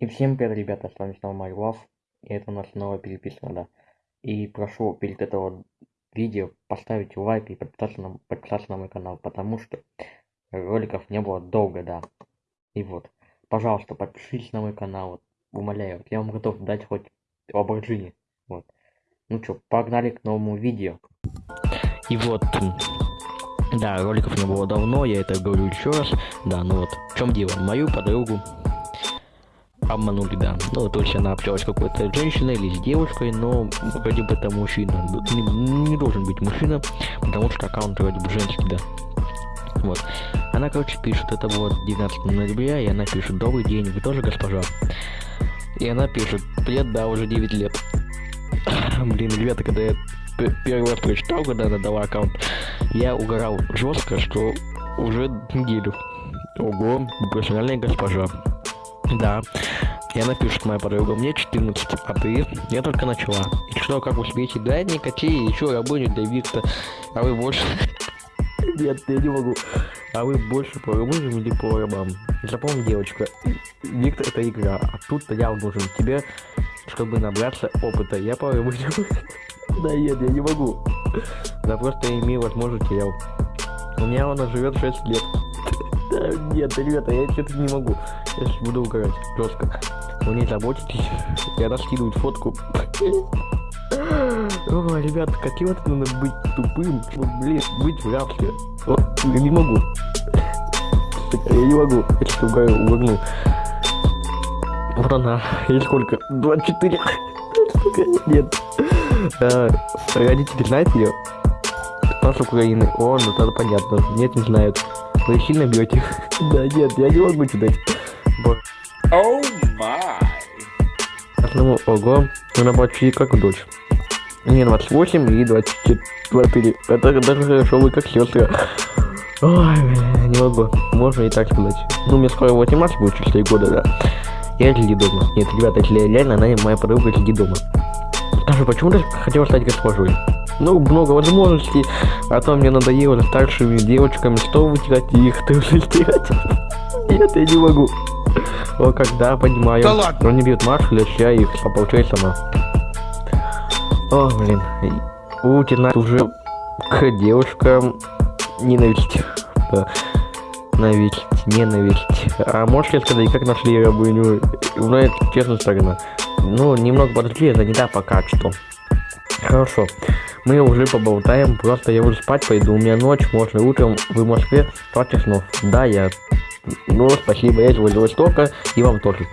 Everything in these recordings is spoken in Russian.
И всем привет, ребята, с вами снова MyLove, и это у нас новая переписка, да. И прошу перед этого видео поставить лайк и подписаться на, подписаться на мой канал, потому что роликов не было долго, да. И вот, пожалуйста, подпишитесь на мой канал, вот, умоляю, я вам готов дать хоть Lamborghini, вот. Ну чё, погнали к новому видео. И вот, да, роликов не было давно, я это говорю еще раз, да, ну вот, в чем дело, мою подругу обманули, да. Ну, то есть она общалась какой-то женщиной или с девушкой, но вроде бы это мужчина. Не, не должен быть мужчина, потому что аккаунт вроде бы женский, да. Вот. Она, короче, пишет, это вот 19 ноября, и она пишет, добрый день, вы тоже госпожа? И она пишет, привет, да, уже 9 лет. Блин, ребята, когда я первый раз прочитал, когда она дала аккаунт, я угорал жестко, что уже неделю. Ого, профессиональная госпожа. Да. И она пишет, моя подруга, мне 14, а ты? Я только начала. И что, как успеете? Да, никакие, еще рабыню Викта. А вы больше... Нет, я не могу. А вы больше по рабыням или по рабам? Запомни, девочка, Виктор это игра, а тут-то я нужен тебе, чтобы набраться опыта. Я по рабыням... Да нет, я не могу. Да просто имею возможность терял. У меня она живет 6 лет. Нет, ребята, я что-то не могу. Я сейчас буду угорать жестко. Вы не заботитесь. И она фотку. О, ребята, каким это надо быть тупым, блин, быть в рабстве. Я не могу. Я не могу. Я что-то угорнул. Вот она. Ей сколько? 24. Нет. А, родители знают ее? Она с Украины. О, ну тогда понятно. Нет, не знают. Вы сильно бьете? да нет, я не могу читать. Оу май. Одному ого, она почти как дочь. Не 28 и 24. Это даже хорошо, вы как сестры. Ой, бля, не могу. Можно и так сказать. Ну, мне скоро 18 будет через 3 года, да. Я сиди дома. Нет, ребята, если реально, она моя подруга сиди дома. Даже почему-то хотела стать госпожой. Ну, много возможностей, а то мне надоело старшими девочками, что вытирать их, ты уже стирать. Нет, я не могу. О, когда, понимаю. Да ладно. Но не бьют маршаля, я их получаю сама. О, блин. У тебя уже к девушкам ненависть. Да. Ненависть, ненависть. А можешь ли сказать, как нашли рабыню? Ну, это честно сторона. Ну, немного подожди, это не да пока что. Хорошо. Мы уже поболтаем, просто я уже спать пойду. У меня ночь, можно утром вы в Москве, спать снов. Да, я. Ну, спасибо, я из Владивостока, и вам тоже.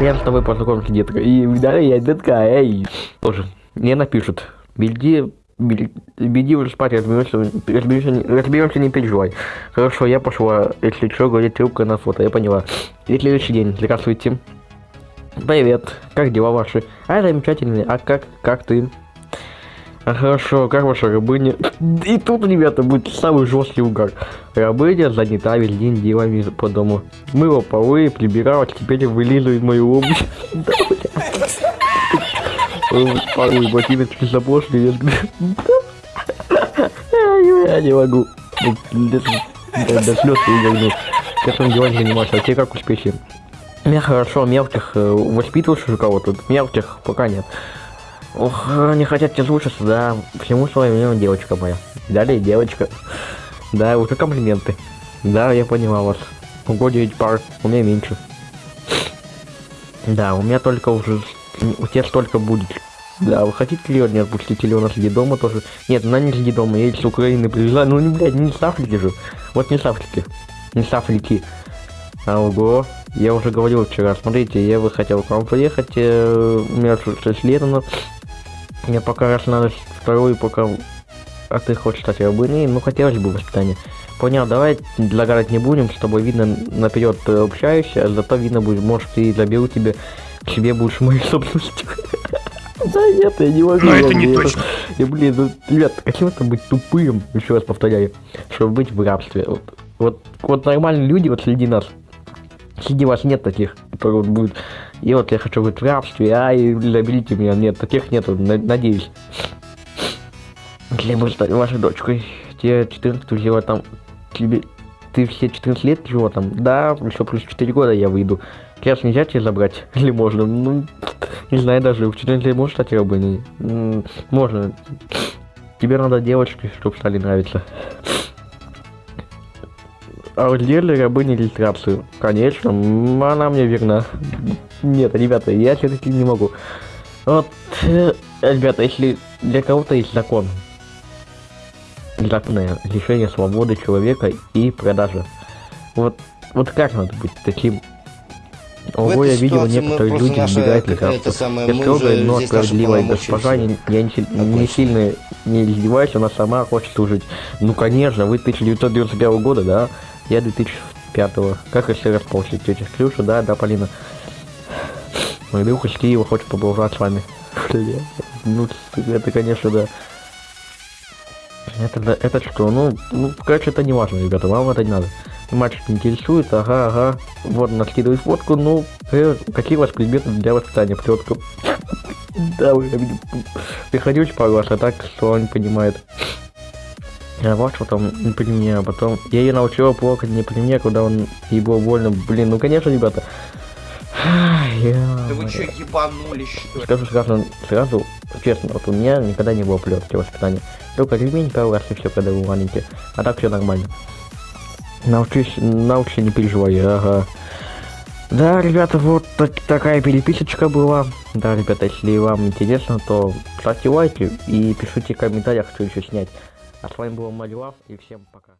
Я с тобой познакомился, детка. И да, я детка, эй. Тоже. Мне напишут. Беги, беги уже спать, разберемся, разберемся, разберемся, не переживай. Хорошо, я пошла. Если что, говорит трубка на фото, я поняла. И следующий день. Здравствуйте. Привет, как дела ваши? А, замечательные. А как, как ты? А хорошо, как ваша рабыня? И тут, ребята, будет самый жесткий угар. Рабыня занята весь день делами по дому. Мыла полы, прибирала, теперь вылизывает мою обувь. Ой, ботинок запошли. Я не могу. До слез угорнул. Сейчас он делами занимался, а тебе как успехи? Меня хорошо, мелких э, воспитываешь уже кого-то? Мелких пока нет. Ох, не хотят тебе слушаться, да. Всему свое время девочка моя. Далее девочка. Да, уже комплименты. Да, я понимал вас. Ого, 9 пар, у меня меньше. Да, у меня только уже... У тебя столько будет. Да, вы хотите ли не отпустить, или у нас среди дома тоже? Нет, она не среди дома, я из Украины привезла. Ну, не, блядь, не с Африки же. Вот не с Африки. Не с Африки. А, ого, я уже говорил вчера, смотрите, я бы хотел к вам приехать, э, у меня 6 лет, но мне пока раз надо вторую, пока... А ты хочешь стать рабыней? Ну, хотелось бы воспитание. Понял, давай загадать не будем, с тобой видно наперед общаешься, а зато видно будет, может, и заберу тебе к себе будешь моей собственностью. Да нет, я не могу. Но это не точно. И, блин, ну, ребят, каким это быть тупым, еще раз повторяю, чтобы быть в рабстве. Вот, вот, вот нормальные люди вот среди нас, среди вас нет таких, которые вот будут, и вот я хочу быть в рабстве, ай, заберите меня, нет, таких нету, надеюсь. Мы стали вашей дочкой, тебе 14 жила там, тебе, ты все 14 лет жила там, да, еще плюс 4 года я выйду. Кеш нельзя тебе забрать? Или можно? Ну, не знаю даже. Учитель ты можешь стать рабыней? Можно. Тебе надо девочки, чтобы стали нравиться. А вот делали рабыни иллюстрацию? Конечно, она мне верна. Нет, ребята, я все-таки не могу. Вот, э, ребята, если для кого-то есть закон, законное лишение свободы человека и продажа. Вот, вот как надо быть таким? Ого, я видел людей наша избегают лекарства. Я строгая, но справедливая госпожа, не, я не, не сильно не издеваюсь, она сама хочет служить. Ну, конечно, вы 1991 года, да? Я 2005. Как если расползли тетя Клюша, да, да, Полина? Мой друг из Киева хочет поболтать с вами. Ну, это, конечно, да. Это, это что? Ну, ну, короче, это не важно, ребята, вам это не надо. Мальчик интересует, ага, ага. Вот, наскидывает фотку, ну, э, какие у вас предметы для воспитания, плетка? Да, вы приходите пару раз, а так, что он понимает. Вот потом не при мне, а потом я ее научила плакать не при мне, когда он ей было больно. Блин, ну конечно, ребята. Да вы ё-моё. чё, ебанулись, что ли? Скажу сразу, сразу, честно, вот у меня никогда не было плетки воспитания. Только ремень пару раз и все, когда был маленький. А так все нормально. Научись, научись, не переживай, ага. Да, ребята, вот так- такая переписочка была. Да, ребята, если вам интересно, то ставьте лайки и пишите в комментариях, что еще снять. А с вами был Малюав, и всем пока.